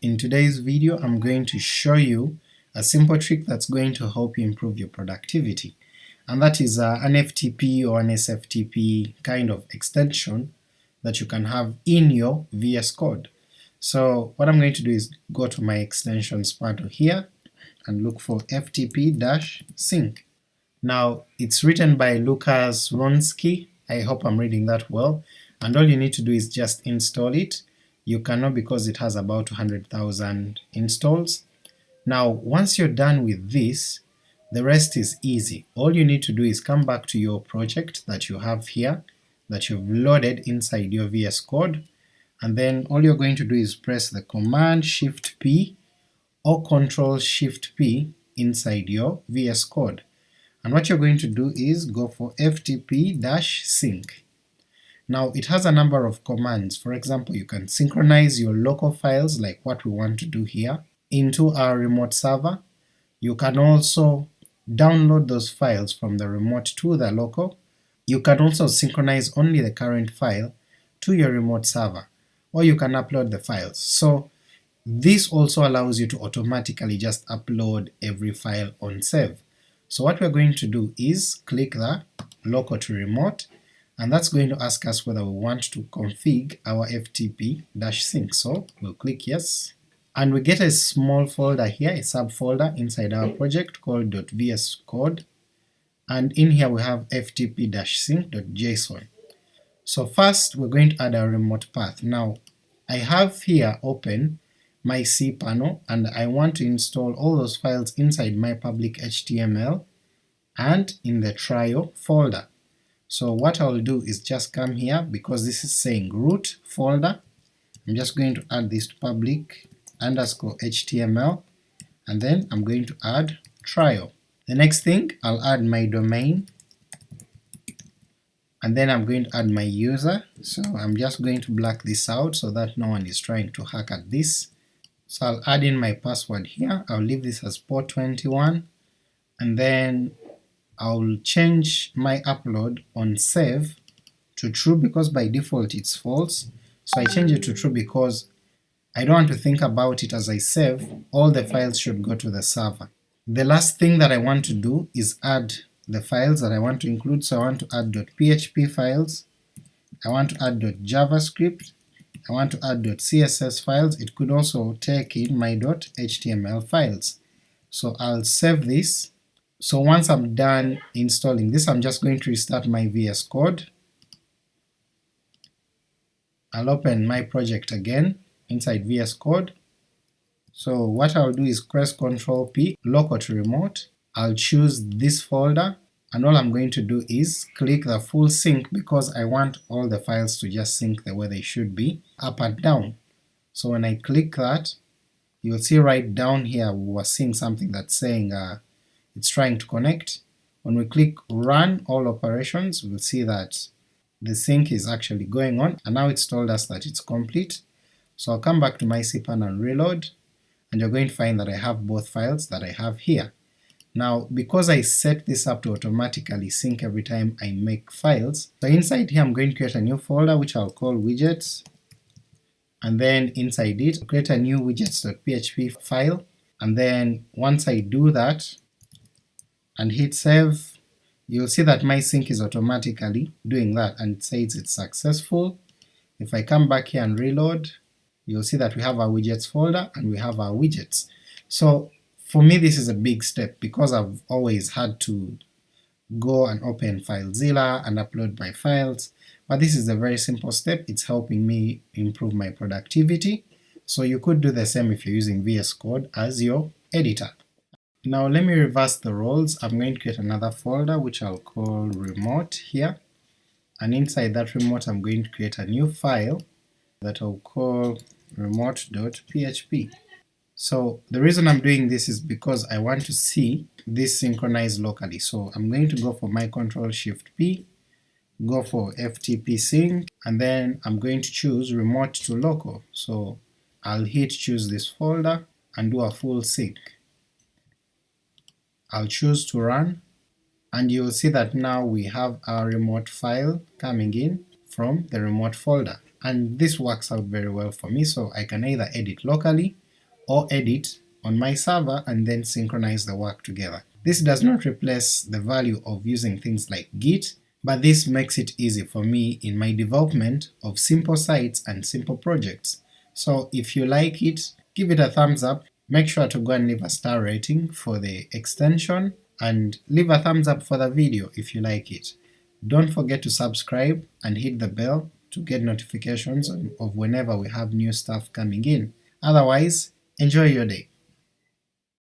In today's video I'm going to show you a simple trick that's going to help you improve your productivity, and that is uh, an FTP or an SFTP kind of extension that you can have in your VS Code. So what I'm going to do is go to my extensions panel here and look for ftp-sync. Now it's written by Lucas Wronski, I hope I'm reading that well, and all you need to do is just install it. You cannot because it has about 200,000 installs. Now once you're done with this, the rest is easy. All you need to do is come back to your project that you have here, that you've loaded inside your VS Code, and then all you're going to do is press the Command Shift P or Control Shift P inside your VS Code. And what you're going to do is go for ftp-sync. Now it has a number of commands, for example you can synchronize your local files like what we want to do here into our remote server, you can also download those files from the remote to the local, you can also synchronize only the current file to your remote server, or you can upload the files. So this also allows you to automatically just upload every file on save. So what we're going to do is click the local to remote, and that's going to ask us whether we want to config our FTP-sync, so we'll click yes, and we get a small folder here, a subfolder inside our project called .vscode, and in here we have ftp-sync.json. So first we're going to add our remote path. Now I have here open my cPanel and I want to install all those files inside my public HTML and in the trial folder. So what I'll do is just come here, because this is saying root folder, I'm just going to add this to public underscore HTML, and then I'm going to add trial. The next thing, I'll add my domain, and then I'm going to add my user, so I'm just going to black this out so that no one is trying to hack at this. So I'll add in my password here, I'll leave this as port21, and then I'll change my upload on save to true because by default it's false, so I change it to true because I don't want to think about it as I save, all the files should go to the server. The last thing that I want to do is add the files that I want to include, so I want to add .php files, I want to add .javascript, I want to add .css files, it could also take in my .html files. So I'll save this, so once I'm done installing this I'm just going to restart my VS Code, I'll open my project again inside VS Code, so what I'll do is press Ctrl P, local to remote, I'll choose this folder, and all I'm going to do is click the full sync because I want all the files to just sync the way they should be, up and down. So when I click that, you'll see right down here we were seeing something that's saying uh, it's trying to connect. When we click run all operations, we'll see that the sync is actually going on, and now it's told us that it's complete. So I'll come back to my cPanel and reload, and you're going to find that I have both files that I have here. Now because I set this up to automatically sync every time I make files, so inside here I'm going to create a new folder which I'll call widgets, and then inside it create a new widgets.php file, and then once I do that and hit save, you'll see that my sync is automatically doing that and it says it's successful. If I come back here and reload, you'll see that we have our widgets folder and we have our widgets. So for me this is a big step because I've always had to go and open FileZilla and upload my files, but this is a very simple step, it's helping me improve my productivity, so you could do the same if you're using VS Code as your editor. Now let me reverse the roles, I'm going to create another folder which I'll call remote here, and inside that remote I'm going to create a new file that I'll call remote.php. So the reason I'm doing this is because I want to see this synchronized locally, so I'm going to go for my Control Shift P, go for FTP sync, and then I'm going to choose remote to local, so I'll hit choose this folder and do a full sync. I'll choose to run, and you'll see that now we have our remote file coming in from the remote folder, and this works out very well for me, so I can either edit locally or edit on my server and then synchronize the work together. This does not replace the value of using things like Git, but this makes it easy for me in my development of simple sites and simple projects. So if you like it, give it a thumbs up, make sure to go and leave a star rating for the extension, and leave a thumbs up for the video if you like it. Don't forget to subscribe and hit the bell to get notifications of whenever we have new stuff coming in. Otherwise, enjoy your day.